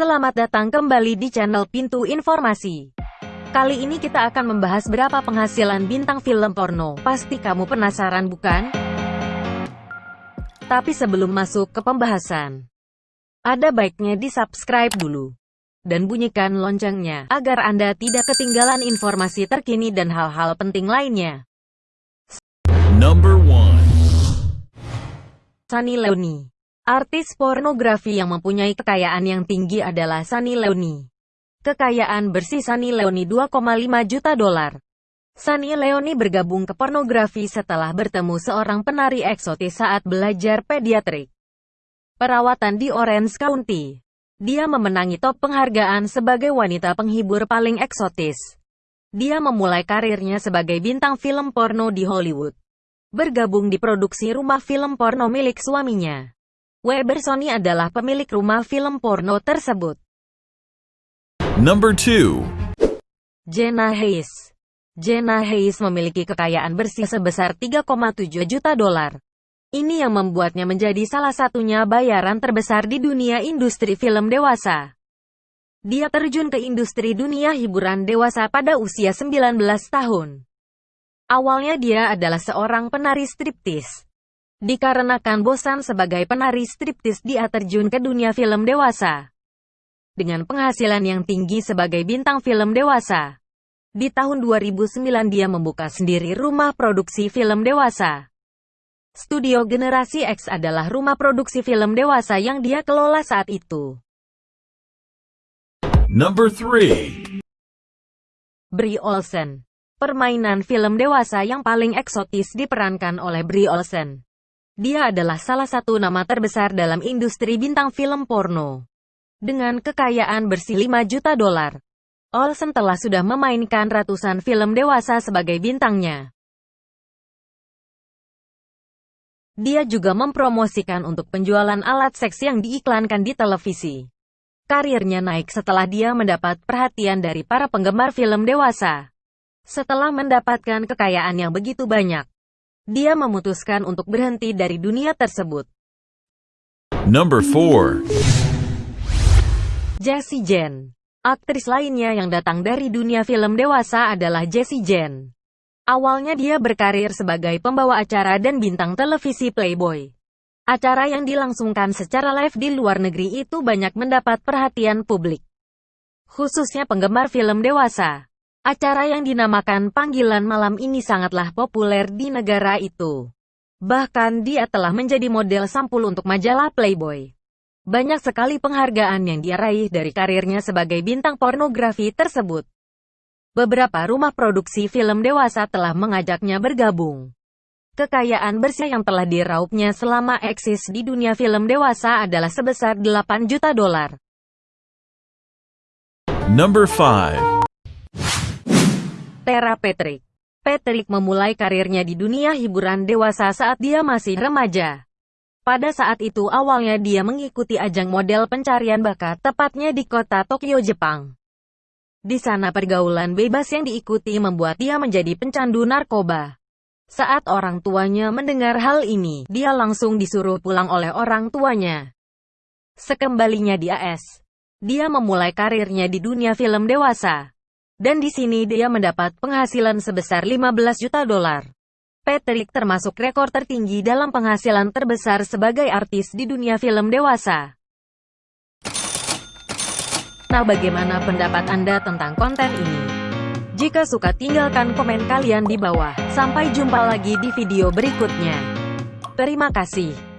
Selamat datang kembali di channel Pintu Informasi. Kali ini kita akan membahas berapa penghasilan bintang film porno. Pasti kamu penasaran bukan? Tapi sebelum masuk ke pembahasan, ada baiknya di-subscribe dulu. Dan bunyikan loncengnya, agar Anda tidak ketinggalan informasi terkini dan hal-hal penting lainnya. Number one. Sunny Leoni Artis pornografi yang mempunyai kekayaan yang tinggi adalah Sunny Leoni. Kekayaan bersih Sunny Leoni 2,5 juta dolar. Sunny Leoni bergabung ke pornografi setelah bertemu seorang penari eksotis saat belajar pediatrik. Perawatan di Orange County. Dia memenangi top penghargaan sebagai wanita penghibur paling eksotis. Dia memulai karirnya sebagai bintang film porno di Hollywood. Bergabung di produksi rumah film porno milik suaminya. Weber Sony adalah pemilik rumah film porno tersebut. Number two. Jenna Hayes Jenna Hayes memiliki kekayaan bersih sebesar 3,7 juta dolar. Ini yang membuatnya menjadi salah satunya bayaran terbesar di dunia industri film dewasa. Dia terjun ke industri dunia hiburan dewasa pada usia 19 tahun. Awalnya dia adalah seorang penari striptis. Dikarenakan bosan sebagai penari striptis dia terjun ke dunia film dewasa. Dengan penghasilan yang tinggi sebagai bintang film dewasa. Di tahun 2009 dia membuka sendiri rumah produksi film dewasa. Studio Generasi X adalah rumah produksi film dewasa yang dia kelola saat itu. Number three. Brie Olsen Permainan film dewasa yang paling eksotis diperankan oleh Brie Olsen. Dia adalah salah satu nama terbesar dalam industri bintang film porno. Dengan kekayaan bersih 5 juta dolar, Olsen telah sudah memainkan ratusan film dewasa sebagai bintangnya. Dia juga mempromosikan untuk penjualan alat seks yang diiklankan di televisi. Karirnya naik setelah dia mendapat perhatian dari para penggemar film dewasa. Setelah mendapatkan kekayaan yang begitu banyak, dia memutuskan untuk berhenti dari dunia tersebut. Number four. Jessie Jen Aktris lainnya yang datang dari dunia film dewasa adalah Jessie Jen. Awalnya dia berkarir sebagai pembawa acara dan bintang televisi Playboy. Acara yang dilangsungkan secara live di luar negeri itu banyak mendapat perhatian publik. Khususnya penggemar film dewasa. Acara yang dinamakan Panggilan Malam ini sangatlah populer di negara itu. Bahkan dia telah menjadi model sampul untuk majalah Playboy. Banyak sekali penghargaan yang dia raih dari karirnya sebagai bintang pornografi tersebut. Beberapa rumah produksi film dewasa telah mengajaknya bergabung. Kekayaan bersih yang telah diraupnya selama eksis di dunia film dewasa adalah sebesar 8 juta dolar. Number five. Tera Patrick. Patrick memulai karirnya di dunia hiburan dewasa saat dia masih remaja. Pada saat itu awalnya dia mengikuti ajang model pencarian bakat tepatnya di kota Tokyo, Jepang. Di sana pergaulan bebas yang diikuti membuat dia menjadi pencandu narkoba. Saat orang tuanya mendengar hal ini, dia langsung disuruh pulang oleh orang tuanya. Sekembalinya di AS, dia memulai karirnya di dunia film dewasa. Dan di sini dia mendapat penghasilan sebesar 15 juta dolar. Patrick termasuk rekor tertinggi dalam penghasilan terbesar sebagai artis di dunia film dewasa. Nah bagaimana pendapat Anda tentang konten ini? Jika suka tinggalkan komen kalian di bawah. Sampai jumpa lagi di video berikutnya. Terima kasih.